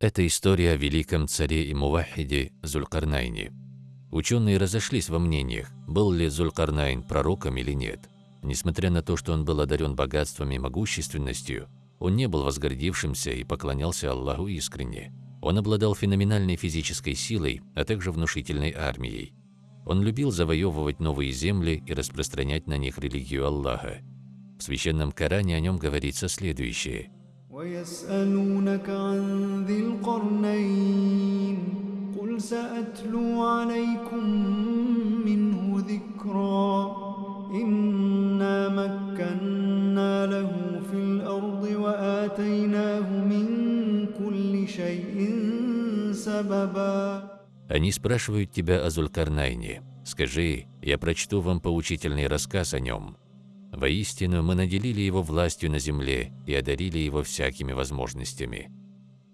Это история о великом царе и мувахиде Зулькарнайне. Ученые разошлись во мнениях, был ли Зулькарнайн пророком или нет. Несмотря на то, что он был одарен богатством и могущественностью, он не был возгордившимся и поклонялся Аллаху искренне. Он обладал феноменальной физической силой, а также внушительной армией. Он любил завоевывать новые земли и распространять на них религию Аллаха. В священном Коране о нем говорится следующее. إنا مكنا له في الأرض وآتيناه من كل شيء سببا Они спрашивают тебя о Зулькарнайне. Скажи, я прочту вам поучительный рассказ о нем. Воистину, мы наделили его властью на земле и одарили его всякими возможностями.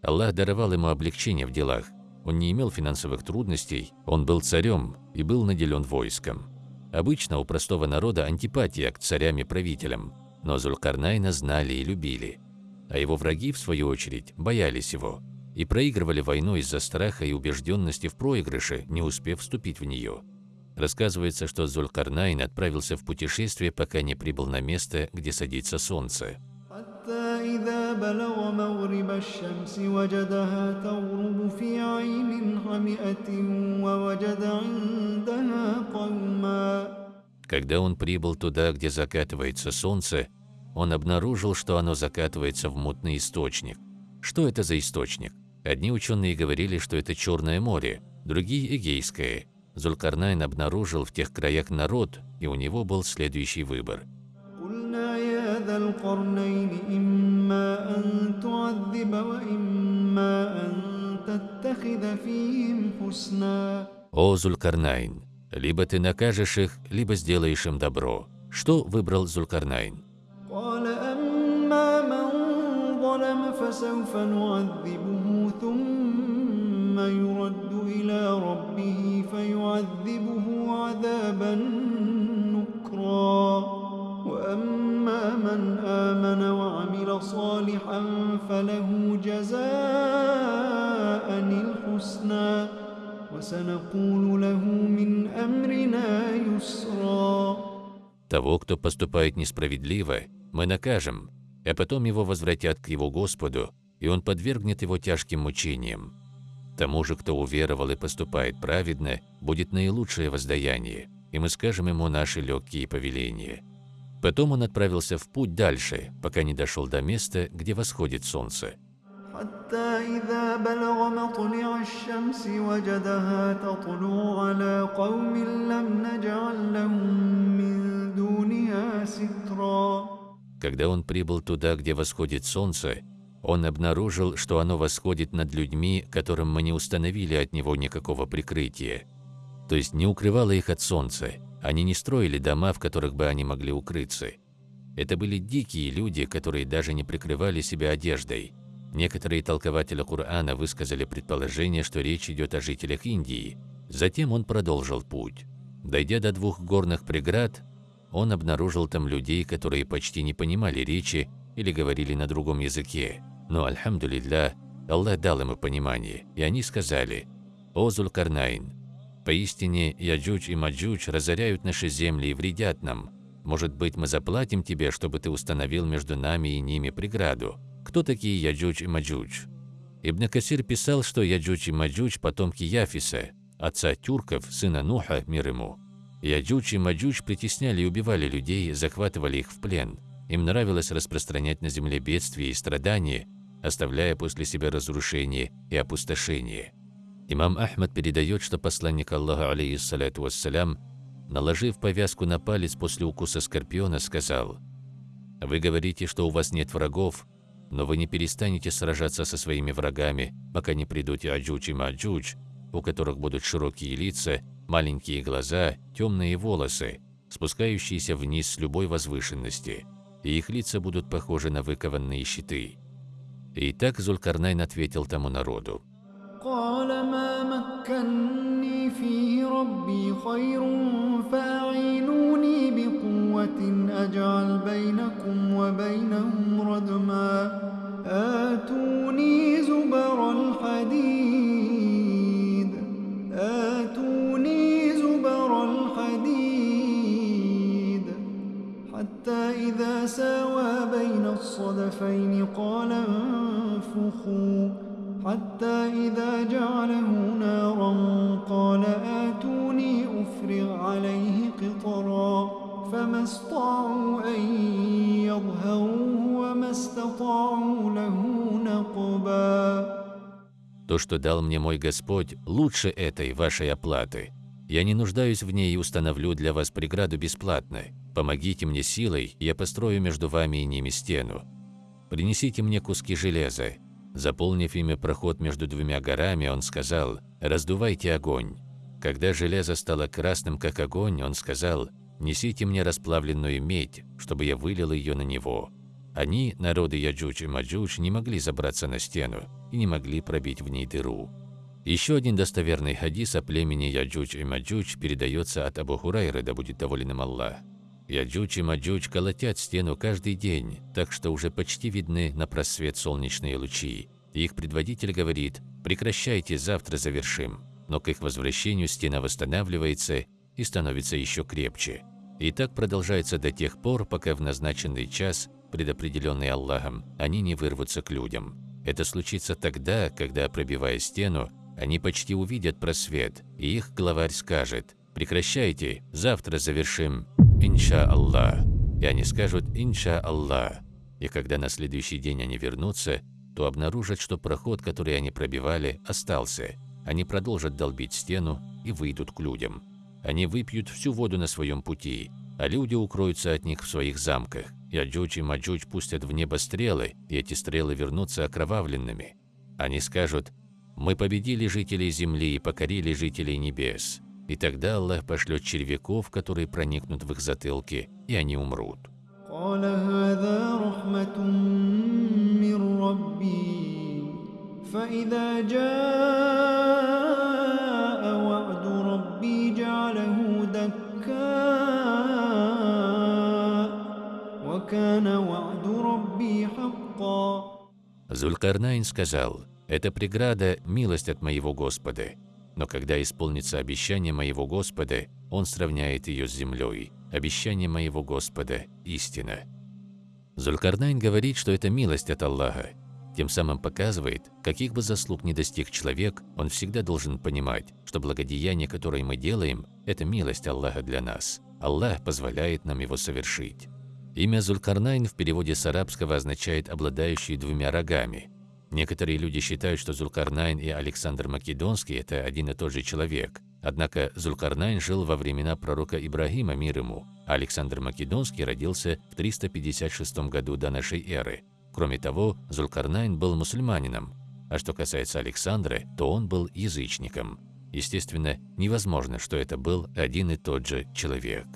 Аллах даровал ему облегчение в делах. Он не имел финансовых трудностей, он был царем и был наделен войском. Обычно у простого народа антипатия к царям и правителям, но Зулькарнайна знали и любили. А его враги, в свою очередь, боялись его и проигрывали войну из-за страха и убежденности в проигрыше, не успев вступить в нее. Рассказывается, что Зулькарнайн отправился в путешествие, пока не прибыл на место, где садится солнце. Когда он прибыл туда, где закатывается солнце, он обнаружил, что оно закатывается в мутный источник. Что это за источник? Одни ученые говорили, что это Черное море, другие – Эгейское. Зулькарнайн обнаружил в тех краях народ, и у него был следующий выбор. «О, Зулькарнайн, либо ты накажешь их, либо сделаешь им добро». Что выбрал Зулькарнайн? فسوف نعذبه ثم يرد إلى ربه فيعذبه عذابا نكرا وأما من آمن وعمل صالحا فله جزاء الحسنى وسنقول له من أمرنا يسرا Того, кто поступает несправедливо, мы накажем, а потом его возвратят к его Господу, и он подвергнет его тяжким мучениям. Тому же, кто уверовал и поступает праведно, будет наилучшее воздаяние, и мы скажем ему наши легкие повеления. Потом он отправился в путь дальше, пока не дошел до места, где восходит солнце. Когда он прибыл туда, где восходит солнце, он обнаружил, что оно восходит над людьми, которым мы не установили от него никакого прикрытия. То есть не укрывало их от солнца, они не строили дома, в которых бы они могли укрыться. Это были дикие люди, которые даже не прикрывали себя одеждой. Некоторые толкователи Корана высказали предположение, что речь идет о жителях Индии. Затем он продолжил путь. Дойдя до двух горных преград, он обнаружил там людей, которые почти не понимали речи или говорили на другом языке. Но, الحمد لله, Аллах дал ему понимание, и они сказали, «О Зулкарнайн, поистине Яджудж и Маджудж разоряют наши земли и вредят нам. Может быть, мы заплатим тебе, чтобы ты установил между нами и ними преграду. Кто такие Яджудж и Маджудж?» Ибн Касир писал, что Яджудж и Маджудж – потомки Яфиса, отца тюрков, сына Нуха, мир ему. Яджудж и Маджудж притесняли и убивали людей, захватывали их в плен. Им нравилось распространять на земле бедствия и страдания, оставляя после себя разрушение и опустошение. Имам Ахмад передает, что посланник Аллаха, عليه الصلاة والسلام, наложив повязку на палец после укуса скорпиона, сказал, «Вы говорите, что у вас нет врагов, но вы не перестанете сражаться со своими врагами, пока не придут Яджудж и Маджудж, у которых будут широкие лица маленькие глаза, темные волосы, спускающиеся вниз с любой возвышенности, и их лица будут похожи на выкованные щиты. И так Зулькарнайн ответил тому народу. آتوني زبر الحديد حتى إذا ساوى بين الصدفين قال انفخوا. حتى إذا جعله نارا قال آتوني أفرغ عليه قطرا. فما استطاعوا أن يظهروه وما استطاعوا له نقبا. То, что дал мне мой Господь, лучше этой вашей оплаты – Я не нуждаюсь в ней и установлю для вас преграду бесплатно. Помогите мне силой, я построю между вами и ними стену. Принесите мне куски железа. Заполнив ими проход между двумя горами, он сказал, «Раздувайте огонь». Когда железо стало красным, как огонь, он сказал, «Несите мне расплавленную медь, чтобы я вылил ее на него». Они, народы Яджудж и Маджудж, не могли забраться на стену и не могли пробить в ней дыру. Еще один достоверный хадис о племени Яджудж и Маджудж передается от Абу Хурайры, да будет доволен им Аллах. Яджуч и Маджуч колотят стену каждый день, так что уже почти видны на просвет солнечные лучи. их предводитель говорит «прекращайте, завтра завершим». Но к их возвращению стена восстанавливается и становится еще крепче. И так продолжается до тех пор, пока в назначенный час предопределенный Аллахом, они не вырвутся к людям. Это случится тогда, когда, пробивая стену, они почти увидят просвет, и их главарь скажет «Прекращайте, завтра завершим, инша Аллах». И они скажут «Инша Аллах». И когда на следующий день они вернутся, то обнаружат, что проход, который они пробивали, остался. Они продолжат долбить стену и выйдут к людям. Они выпьют всю воду на своем пути, а люди укроются от них в своих замках. Яджуч и Маджуч пустят в небо стрелы, и эти стрелы вернутся окровавленными. Они скажут «Мы победили жителей земли и покорили жителей небес». И тогда Аллах пошлет червяков, которые проникнут в их затылки, и они умрут. فإذا جاء وعد ربي جعله دكاً Зулькарнайн сказал, «Это преграда – милость от моего Господа, но когда исполнится обещание моего Господа, Он сравняет ее с землей. Обещание моего Господа – истина». Зулькарнайн говорит, что это милость от Аллаха, тем самым показывает, каких бы заслуг ни достиг человек, он всегда должен понимать, что благодеяние, которое мы делаем, это милость Аллаха для нас. Аллах позволяет нам его совершить. Имя Зулькарнайн в переводе с арабского означает «обладающий двумя рогами». Некоторые люди считают, что Зулькарнайн и Александр Македонский – это один и тот же человек. Однако Зулькарнайн жил во времена пророка Ибрагима, мир ему, а Александр Македонский родился в 356 году до нашей эры. Кроме того, Зулькарнайн был мусульманином, а что касается Александра, то он был язычником. Естественно, невозможно, что это был один и тот же человек.